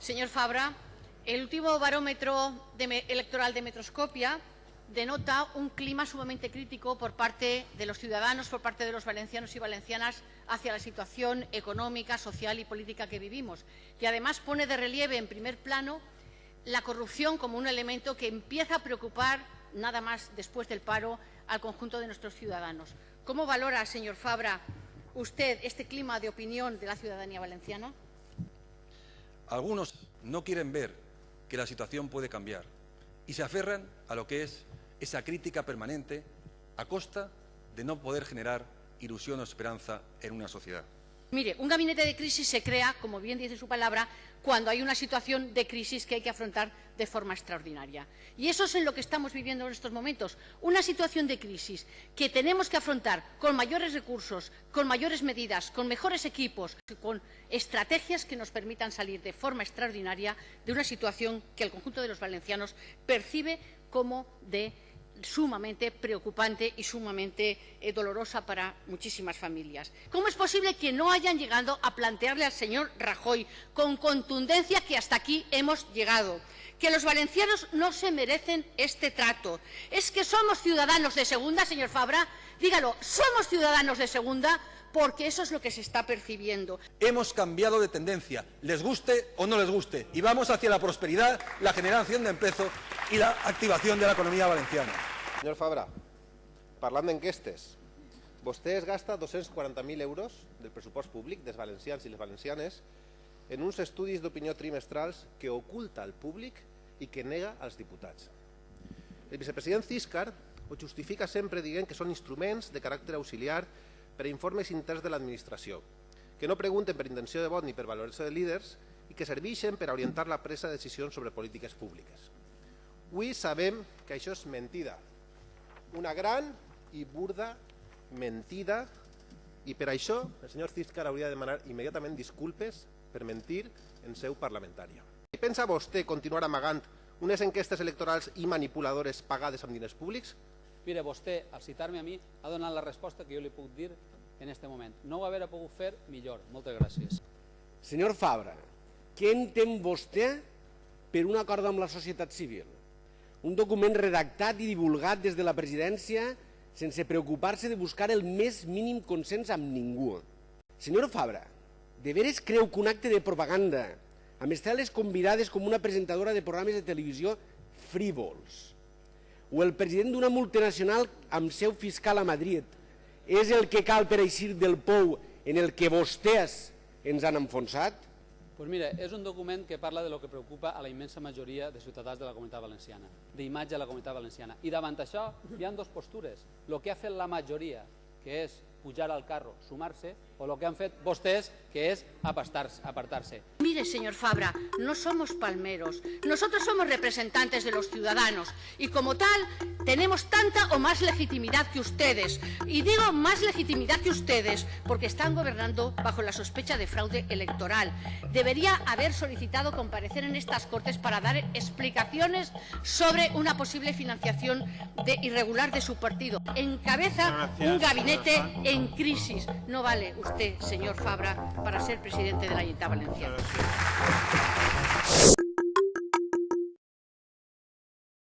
Señor Fabra, el último barómetro electoral de Metroscopia denota un clima sumamente crítico por parte de los ciudadanos, por parte de los valencianos y valencianas hacia la situación económica, social y política que vivimos. Y además pone de relieve en primer plano la corrupción como un elemento que empieza a preocupar, nada más después del paro, al conjunto de nuestros ciudadanos. ¿Cómo valora, señor Fabra, usted este clima de opinión de la ciudadanía valenciana? Algunos no quieren ver que la situación puede cambiar y se aferran a lo que es esa crítica permanente a costa de no poder generar ilusión o esperanza en una sociedad. Mire, un gabinete de crisis se crea, como bien dice su palabra, cuando hay una situación de crisis que hay que afrontar de forma extraordinaria. Y eso es en lo que estamos viviendo en estos momentos, una situación de crisis que tenemos que afrontar con mayores recursos, con mayores medidas, con mejores equipos, con estrategias que nos permitan salir de forma extraordinaria de una situación que el conjunto de los valencianos percibe como de sumamente preocupante y sumamente eh, dolorosa para muchísimas familias. ¿Cómo es posible que no hayan llegado a plantearle al señor Rajoy con contundencia que hasta aquí hemos llegado? Que los valencianos no se merecen este trato. ¿Es que somos ciudadanos de segunda, señor Fabra? Dígalo, ¿somos ciudadanos de segunda? porque eso es lo que se está percibiendo. Hemos cambiado de tendencia, les guste o no les guste, y vamos hacia la prosperidad, la generación de empleo y la activación de la economía valenciana. Senyor Fabra, parlant d'enquestes, vostè es gasta 240.000 euros del pressupost públic dels valencians i les valencianes en uns estudis d'opinió trimestrals que oculta al públic i que nega als diputats. El vicepresident Ciscar ho justifica sempre dient que són instruments de caràcter auxiliar per a informes interns de l'administració, que no pregunten per intenció de vot ni per valoració de líders i que serveixen per a orientar la presa de decisions sobre polítiques públiques. Avui sabem que això és mentida, una gran i burda mentida i per això el senyor Ciscar hauria de demanar immediatament disculpes per mentir en seu parlamentària. I pensa vostè continuar amagant unes enquestes electorals i manipuladores pagades amb diners públics? Mire, vostè, al citar-me a mi, ha donat la resposta que jo li puc dir en aquest moment. No ho haver pogut fer millor. Moltes gràcies. Senyor Fabra, què entén vostè per un acord amb la societat civil? Un document redactat i divulgat des de la presidència sense preocupar-se de buscar el més mínim consens amb ningú. Senyor Fabra, de veres creu que un acte de propaganda amb estreles convidades com una presentadora de programes de televisió frívols o el president d'una multinacional amb seu fiscal a Madrid és el que cal per eixir del pou en el que vostès ens han enfonsat? Pues mira, és un document que parla de lo que preocupa a la immensa majoria de ciutadans de la comunitat valenciana, d'imatge de la comunitat valenciana. I davant això hi ha dues postures. El que ha fet la majoria, que és pujar al carro, sumar-se, o lo que han fet vostès, que es apartarse. Mire, señor Fabra, no somos palmeros. Nosotros somos representantes de los ciudadanos y como tal tenemos tanta o más legitimidad que ustedes. Y digo más legitimidad que ustedes porque están gobernando bajo la sospecha de fraude electoral. Debería haber solicitado comparecer en estas Cortes para dar explicaciones sobre una posible financiación de irregular de su partido. Encabeza un gabinete en crisis. No vale usted, señor Fabra, para ser presidente de la Junta Valenciana.